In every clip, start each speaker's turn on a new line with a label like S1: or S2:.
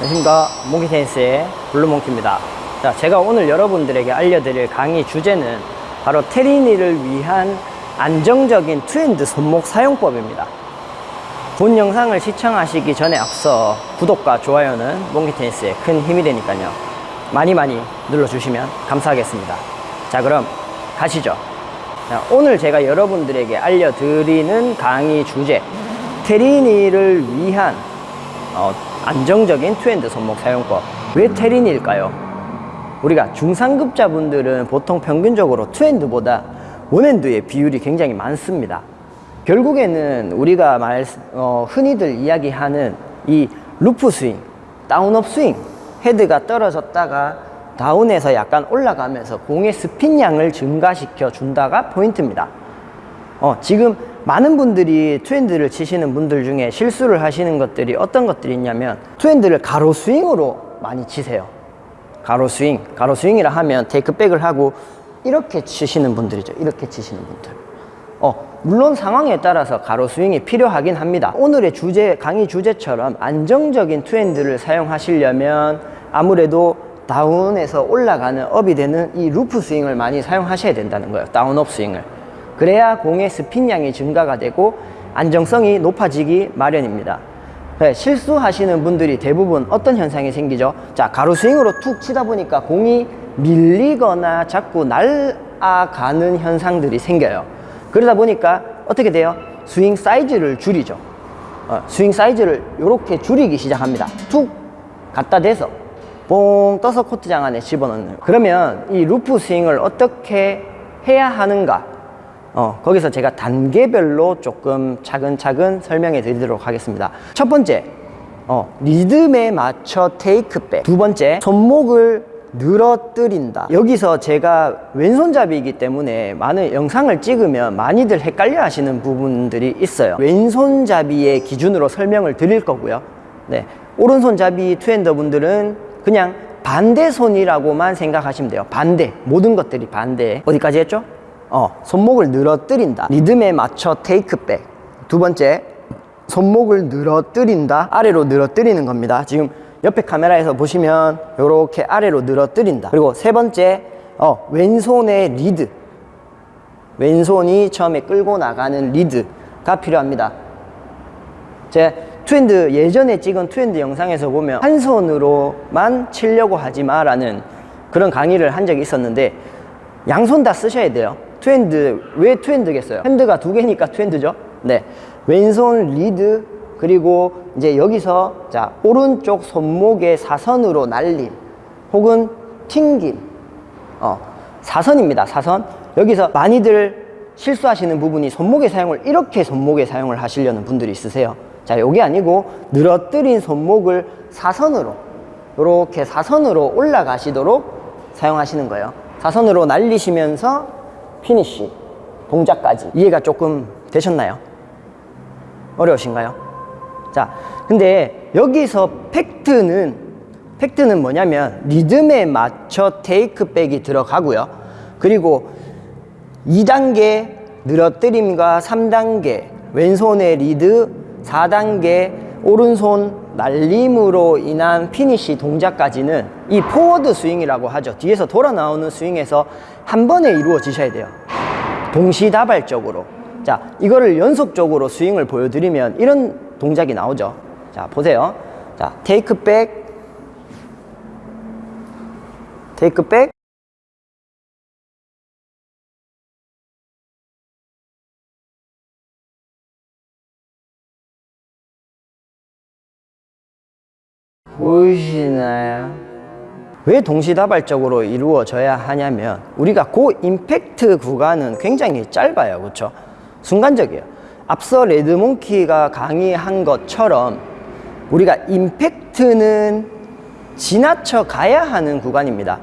S1: 안녕하십니까. 몽키 테니스의 블루몽키입니다. 자 제가 오늘 여러분들에게 알려드릴 강의 주제는 바로 테리니를 위한 안정적인 two hand 손목 사용법입니다. 본 영상을 시청하시기 전에 앞서 구독과 좋아요는 몽키 테니스에 큰 힘이 되니까요. 많이 많이 눌러주시면 감사하겠습니다. 자 그럼 가시죠. 자, 오늘 제가 여러분들에게 알려드리는 강의 주제 테리니를 위한 어, 안정적인 two hand 손목 사용법. 왜 테린일까요? 우리가 중상급자분들은 보통 평균적으로 투핸드보다 원핸드의 비율이 굉장히 많습니다. 결국에는 우리가 말, 어, 흔히들 이야기하는 이 loop swing, down up swing 헤드가 떨어졌다가 down에서 약간 올라가면서 공의 스핀량을 증가시켜 준다가 포인트입니다. 어, 지금 많은 분들이 two hand를 치시는 분들 중에 실수를 하시는 것들이 어떤 것들이 있냐면 two hand를 가로 스윙으로 많이 치세요. 가로 스윙 가로 스윙이라 하면 take back을 하고 이렇게 치시는 분들이죠. 이렇게 치시는 분들. 어, 물론 상황에 따라서 가로 스윙이 필요하긴 합니다. 오늘의 주제 강의 주제처럼 안정적인 two hand를 사용하시려면 아무래도 down에서 올라가는 up이 되는 이 loop swing을 많이 사용하셔야 된다는 거예요. down up swing을 그래야 공의 스핀량이 증가가 되고 안정성이 높아지기 마련입니다. 네, 실수하시는 분들이 대부분 어떤 현상이 생기죠? 자 가로 스윙으로 툭 치다 보니까 공이 밀리거나 자꾸 날아가는 현상들이 생겨요. 그러다 보니까 어떻게 돼요? 스윙 사이즈를 줄이죠. 어, 스윙 사이즈를 이렇게 줄이기 시작합니다. 툭 갖다 대서 뽕 떠서 코트장 안에 집어넣는. 그러면 이 loop swing을 어떻게 해야 하는가 어, 거기서 제가 단계별로 조금 차근차근 설명해 드리도록 하겠습니다. 첫 번째 어, 리듬에 맞춰 테이크백. 두 번째 손목을 늘어뜨린다. 여기서 제가 왼손잡이이기 때문에 많은 영상을 찍으면 많이들 헷갈려 하시는 부분들이 있어요. 왼손잡이의 기준으로 설명을 드릴 거고요. 네, 오른손잡이 투핸더 분들은 그냥 반대손이라고만 생각하시면 돼요. 반대 모든 것들이 반대. 어디까지 했죠? 어, 손목을 늘어뜨린다. 리듬에 맞춰 take back. 두 번째 손목을 늘어뜨린다. 아래로 늘어뜨리는 겁니다. 지금 옆에 카메라에서 보시면 이렇게 아래로 늘어뜨린다. 그리고 세 번째 어, 왼손의 리드. 왼손이 처음에 끌고 나가는 리드가 필요합니다. 제 two hand 예전에 찍은 two hand 영상에서 보면 한 손으로만 치려고 하지 마라는 그런 강의를 한 적이 있었는데 양손 다 쓰셔야 돼요 투핸드 왜 투핸드겠어요? 핸드가 두 개니까 two hand죠? 네. 왼손 리드 그리고 이제 여기서 자 오른쪽 손목의 사선으로 날림 혹은 튕김. 어 사선입니다 사선. 여기서 많이들 실수하시는 부분이 손목의 사용을 이렇게 손목의 사용을 하시려는 분들이 있으세요. 자 요게 아니고 늘어뜨린 손목을 사선으로 이렇게 사선으로 올라가시도록 사용하시는 거예요. 사선으로 날리시면서 피니쉬 동작까지 이해가 조금 되셨나요? 어려우신가요? 자 근데 여기서 팩트는 팩트는 뭐냐면 리듬에 맞춰 take back이 들어가고요 그리고 2단계 늘어뜨림과 3단계 왼손의 리드 4단계 오른손 날림으로 인한 피니쉬 동작까지는 이 forward swing이라고 하죠. 뒤에서 돌아 나오는 스윙에서 한 번에 이루어지셔야 돼요. 동시다발적으로. 자 이거를 연속적으로 스윙을 보여드리면 이런 동작이 나오죠. 자 보세요. 자 take back. 테이크백 보이시나요? 왜 동시다발적으로 이루어져야 하냐면 우리가 고 임팩트 구간은 굉장히 짧아요 그렇죠? 순간적이에요 앞서 레드몽키가 강의한 것처럼 우리가 임팩트는 지나쳐 가야 하는 구간입니다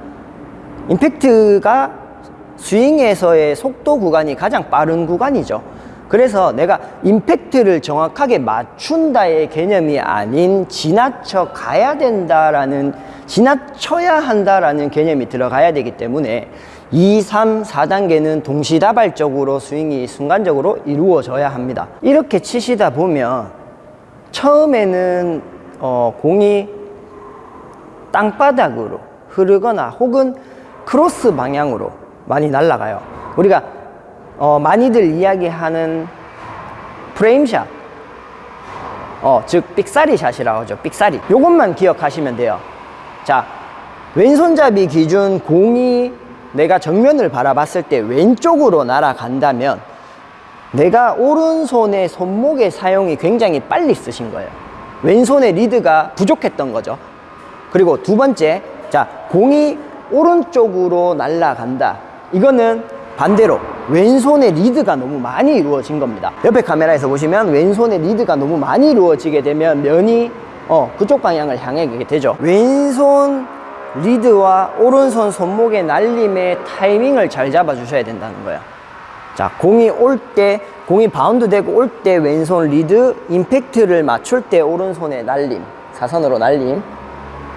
S1: 임팩트가 스윙에서의 속도 구간이 가장 빠른 구간이죠 그래서 내가 임팩트를 정확하게 맞춘다의 개념이 아닌 지나쳐 가야 된다라는 지나쳐야 한다라는 개념이 들어가야 되기 때문에 2, 3, 4단계는 동시다발적으로 스윙이 순간적으로 이루어져야 합니다 이렇게 치시다 보면 처음에는 어, 공이 땅바닥으로 흐르거나 혹은 크로스 방향으로 많이 날아가요. 우리가 어, 많이들 이야기하는 frame shot, 어, 즉 삑사리 샷이라고 하죠. 삑사리. 요것만 기억하시면 돼요. 자, 왼손잡이 기준 공이 내가 정면을 바라봤을 때 왼쪽으로 날아간다면 내가 오른손의 손목의 사용이 굉장히 빨리 쓰신 거예요. 왼손의 리드가 부족했던 거죠. 그리고 두 번째, 자, 공이 오른쪽으로 날아간다. 이거는 반대로 왼손의 리드가 너무 많이 이루어진 겁니다. 옆에 카메라에서 보시면 왼손의 리드가 너무 많이 이루어지게 되면 면이 어, 그쪽 방향을 향해 가게 되죠. 왼손 리드와 오른손 손목의 날림의 타이밍을 잘 잡아 주셔야 된다는 거예요. 자, 공이 올 때, 공이 바운드 되고 올 때 왼손 리드, 임팩트를 맞출 때 오른손의 날림, 사선으로 날림,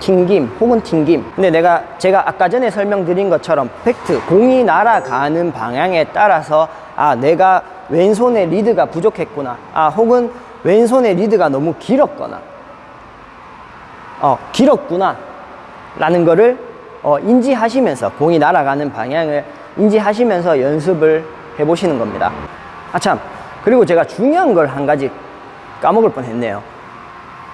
S1: 튕김 혹은 튕김. 근데 내가 제가 아까 전에 설명드린 것처럼 팩트, 공이 날아가는 방향에 따라서 아, 내가 왼손의 리드가 부족했구나. 아, 혹은 왼손의 리드가 너무 길었거나, 어, 길었구나. 라는 거를 어, 인지하시면서 공이 날아가는 방향을 인지하시면서 연습을 해보시는 겁니다. 아, 참. 그리고 제가 중요한 걸 한 가지 까먹을 뻔 했네요.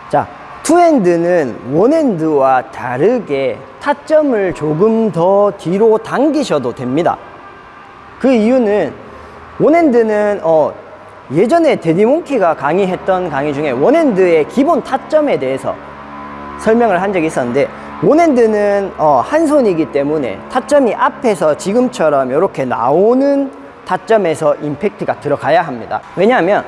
S1: 자, 투핸드는 원핸드와 다르게 타점을 조금 더 뒤로 당기셔도 됩니다. 그 이유는 원핸드는 어, 예전에 데디몽키가 강의했던 강의 중에 원핸드의 기본 타점에 대해서 설명을 한 적이 있었는데 원핸드는 어, 한 손이기 때문에 타점이 앞에서 지금처럼 이렇게 나오는 타점에서 임팩트가 들어가야 합니다. 왜냐하면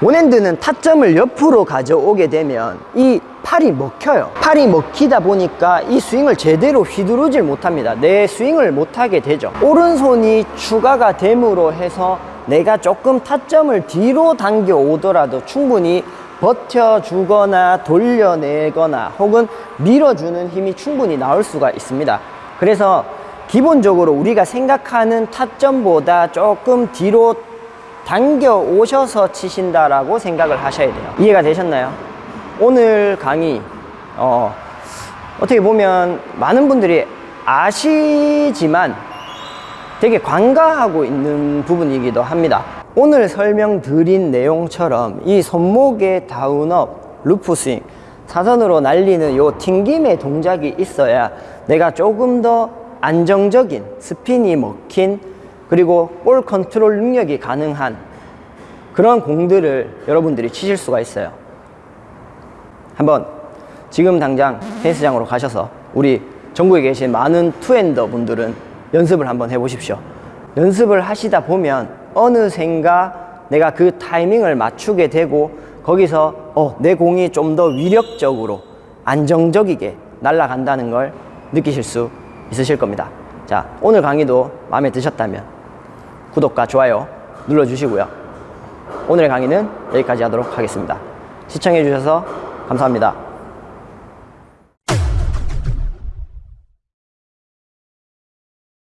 S1: 원핸드는 타점을 옆으로 가져오게 되면 이 팔이 먹혀요. 팔이 먹히다 보니까 이 스윙을 제대로 휘두르질 못합니다. 내 스윙을 못하게 되죠. 오른손이 추가가 됨으로 해서 내가 조금 타점을 뒤로 당겨 오더라도 충분히 버텨주거나 돌려내거나 혹은 밀어주는 힘이 충분히 나올 수가 있습니다. 그래서 기본적으로 우리가 생각하는 타점보다 조금 뒤로 당겨 오셔서 치신다라고 생각을 하셔야 돼요. 이해가 되셨나요? 오늘 강의, 어, 어떻게 보면 많은 분들이 아시지만 되게 관가하고 있는 부분이기도 합니다. 오늘 설명드린 내용처럼 이 손목의 down up, loop 스윙, 사선으로 날리는 요 튕김의 동작이 있어야 내가 조금 더 안정적인 스핀이 먹힌 그리고 볼 컨트롤 능력이 가능한 그런 공들을 여러분들이 치실 수가 있어요. 한번 지금 당장 테니스장으로 가셔서 우리 전국에 계신 많은 two-hander 분들은 연습을 한번 해보십시오. 연습을 하시다 보면 어느샌가 내가 그 타이밍을 맞추게 되고 거기서 어, 내 공이 좀 더 위력적으로 안정적이게 날아간다는 걸 느끼실 수 있으실 겁니다. 자, 오늘 강의도 마음에 드셨다면 구독과 좋아요 눌러주시고요. 오늘의 강의는 여기까지 하도록 하겠습니다. 시청해주셔서 감사합니다.